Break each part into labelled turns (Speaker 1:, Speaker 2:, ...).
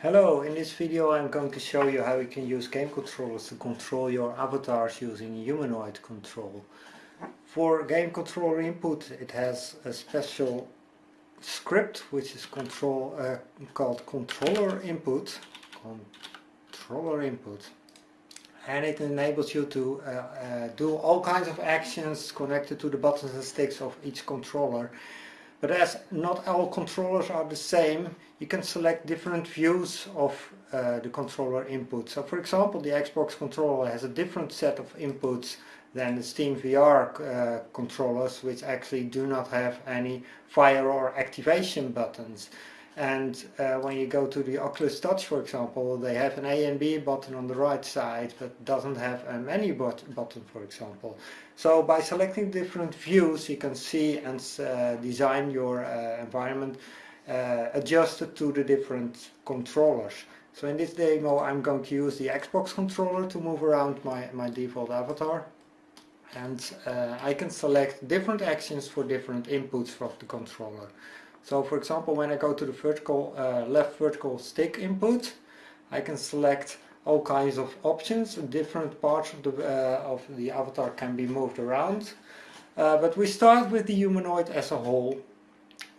Speaker 1: Hello, in this video I'm going to show you how you can use game controllers to control your avatars using humanoid control. For game controller input it has a special script which is control, uh, called controller input. Controller input. And it enables you to uh, uh, do all kinds of actions connected to the buttons and sticks of each controller but as not all controllers are the same, you can select different views of uh, the controller input. So for example, the Xbox controller has a different set of inputs than the Steam VR uh, controllers, which actually do not have any fire or activation buttons. And uh, when you go to the Oculus Touch, for example, they have an A and B button on the right side, but doesn't have a menu button, for example. So by selecting different views, you can see and uh, design your uh, environment uh, adjusted to the different controllers. So in this demo, I'm going to use the Xbox controller to move around my, my default avatar. And uh, I can select different actions for different inputs from the controller. So for example, when I go to the vertical uh, left vertical stick input, I can select all kinds of options. Different parts of the uh, of the avatar can be moved around. Uh, but we start with the humanoid as a whole,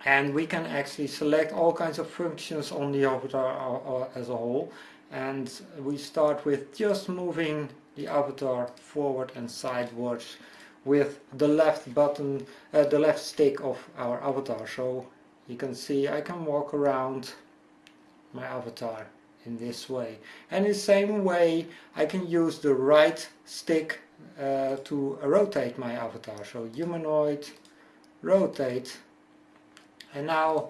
Speaker 1: and we can actually select all kinds of functions on the avatar uh, uh, as a whole. And we start with just moving the avatar forward and sideways with the left button, uh, the left stick of our avatar. So you can see I can walk around my avatar in this way. And in the same way I can use the right stick uh, to rotate my avatar. So humanoid rotate. And now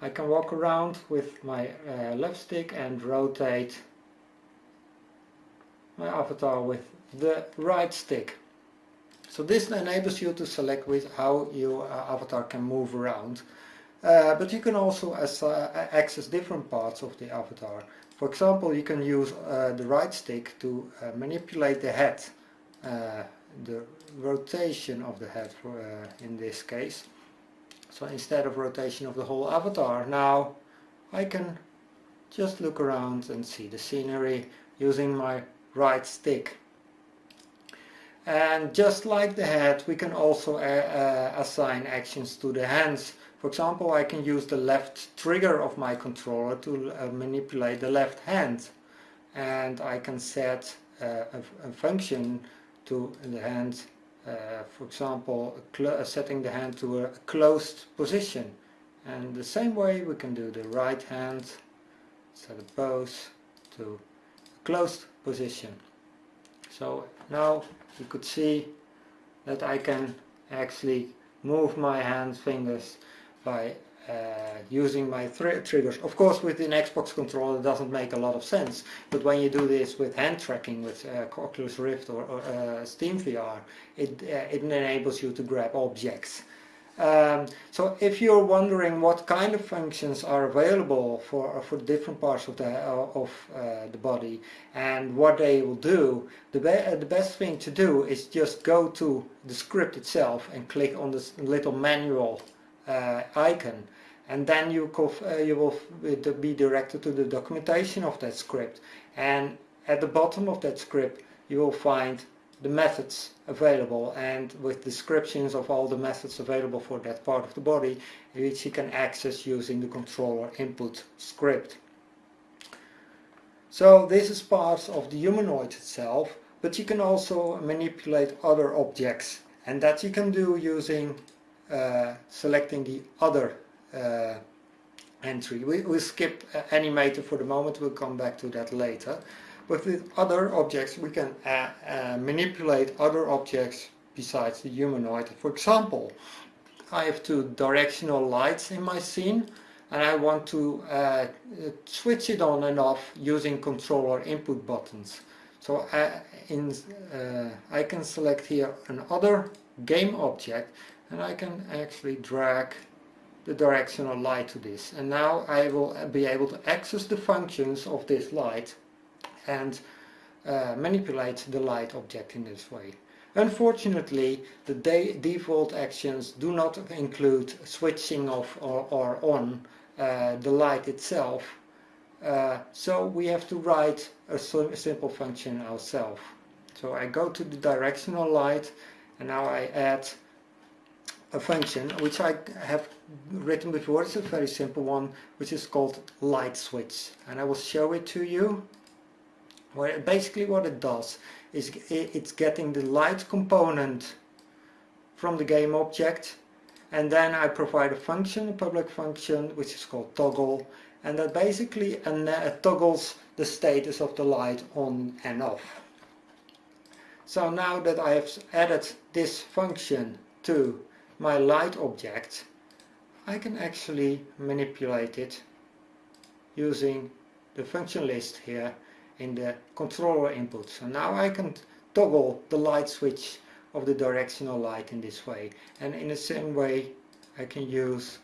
Speaker 1: I can walk around with my uh, left stick and rotate my avatar with the right stick so this enables you to select with how your uh, avatar can move around uh, but you can also uh, access different parts of the avatar. For example, you can use uh, the right stick to uh, manipulate the head, uh, the rotation of the head in this case. So instead of rotation of the whole avatar, now I can just look around and see the scenery using my right stick. And just like the head, we can also assign actions to the hands for example, I can use the left trigger of my controller to uh, manipulate the left hand and I can set uh, a, a, function to the hand, uh, for example, uh, setting the hand to a closed position. And the same way we can do the right hand, set a pose to a closed position. So now you could see that I can actually move my hand fingers by uh, using my triggers. Of course with an Xbox controller it doesn't make a lot of sense, but when you do this with hand tracking with uh, Oculus Rift or, or uh, Steam VR, it, uh, it enables you to grab objects. Um, so if you're wondering what kind of functions are available for for different parts of the of uh, the body and what they will do, the be uh, the best thing to do is just go to the script itself and click on this little manual uh, icon. And then you, uh, you will be directed to the documentation of that script. And at the bottom of that script you will find the methods available and with descriptions of all the methods available for that part of the body which you can access using the controller input script. So this is part of the humanoid itself but you can also manipulate other objects and that you can do using uh, selecting the other uh, entry. We, will skip uh, animator for the moment, we'll come back to that later. But with other objects we can uh, uh, manipulate other objects besides the humanoid. For example, I have two directional lights in my scene and I want to uh, switch it on and off using controller input buttons. So I, in, I can select here another game object and I can actually drag the directional light to this and now I will be able to access the functions of this light and uh, manipulate the light object in this way. Unfortunately the de default actions do not include switching off or, or on uh, the light itself Uh, so we have to write a, a simple function ourselves. So I go to the directional light and now I add a function which I have written before. It's a very simple one which is called light switch and I will show it to you. Where basically what it does is it's getting the light component from the game object and then I provide a function, a public function which is called toggle and that basically uh, toggles the status of the light on and off. So now that I have added this function to my light object, I can actually manipulate it using the function list here in the controller input. So now I can toggle the light switch of the directional light in this way. And in the same way I can use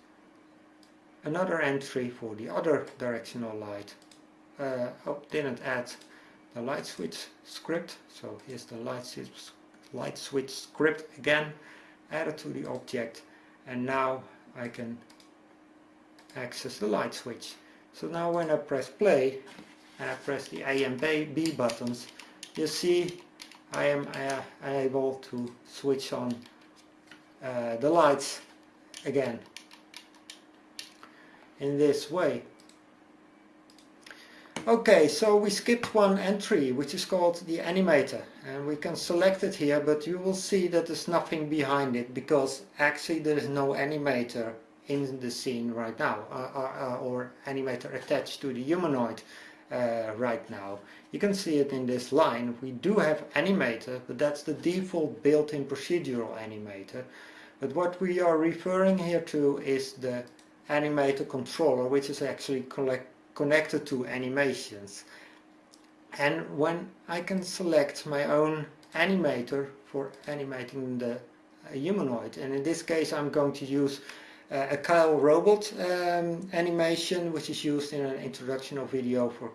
Speaker 1: another entry for the other directional light. Uh, oh, didn't add the light switch script. So here's the light switch, light switch script again added to the object and now I can access the light switch. So now when I press play and I press the A and B buttons you see I am uh, able to switch on uh, the lights again in this way. Okay, so we skipped one entry, which is called the animator. And we can select it here, but you will see that there's nothing behind it, because actually there is no animator in the scene right now, uh, uh, or animator attached to the humanoid uh, right now. You can see it in this line. We do have animator, but that's the default built-in procedural animator. But what we are referring here to is the animator controller, which is actually connected to animations. And when I can select my own animator for animating the humanoid, and in this case I'm going to use uh, a Kyle robot um, animation which is used in an introductional video for,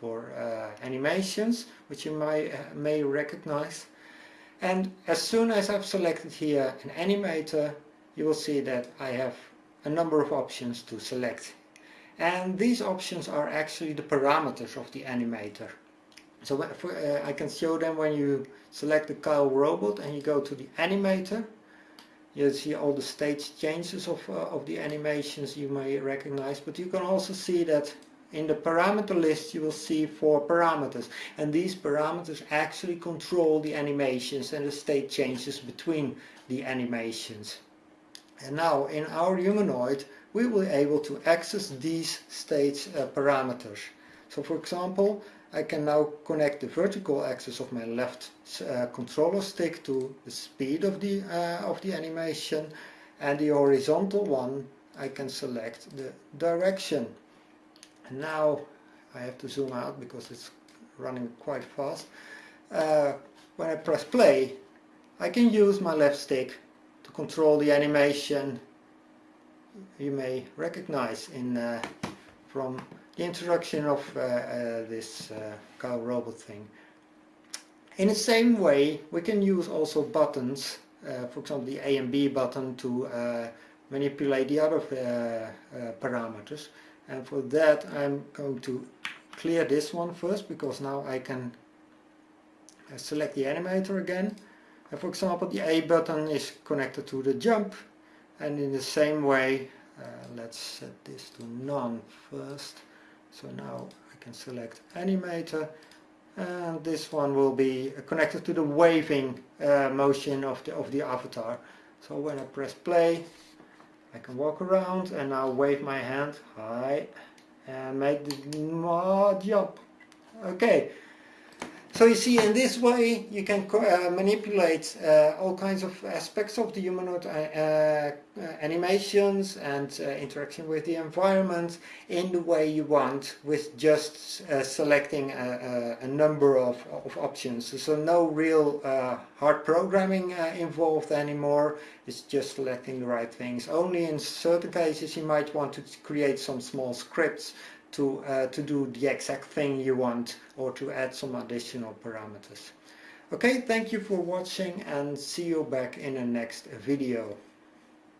Speaker 1: for uh, animations which you may, uh, may recognize and as soon as I've selected here an animator you will see that I have a number of options to select and these options are actually the parameters of the animator. So for, uh, I can show them when you select the Kyle robot and you go to the animator. You see all the stage changes of, uh, of the animations you may recognize, but you can also see that in the parameter list you will see four parameters and these parameters actually control the animations and the state changes between the animations. And now in our humanoid we will be able to access these state uh, parameters. So for example, I can now connect the vertical axis of my left uh, controller stick to the speed of the, uh, of the animation and the horizontal one I can select the direction. And now I have to zoom out because it's running quite fast. Uh, when I press play I can use my left stick to control the animation you may recognize in uh, from the introduction of uh, uh, this Kyle robot thing. In the same way we can use also buttons, for example the A and B button to manipulate the other parameters. And for that I'm going to clear this one first because now I can select the animator again. And for example the A button is connected to the jump. And in the same way uh, let's set this to none first so now I can select animator and this one will be connected to the waving uh, motion of the of the avatar. So when I press play I can walk around and now wave my hand high and make the jump. Okay so you see in this way you can uh, manipulate uh, all kinds of aspects of the humanoid uh, uh animations and uh, interaction with the environment in the way you want with just uh, selecting a, a, number of, of options. So no real hard programming involved anymore, it's just selecting the right things. Only in certain cases you might want to create some small scripts to, uh, to do the exact thing you want or to add some additional parameters. Okay, thank you for watching and see you back in the next video.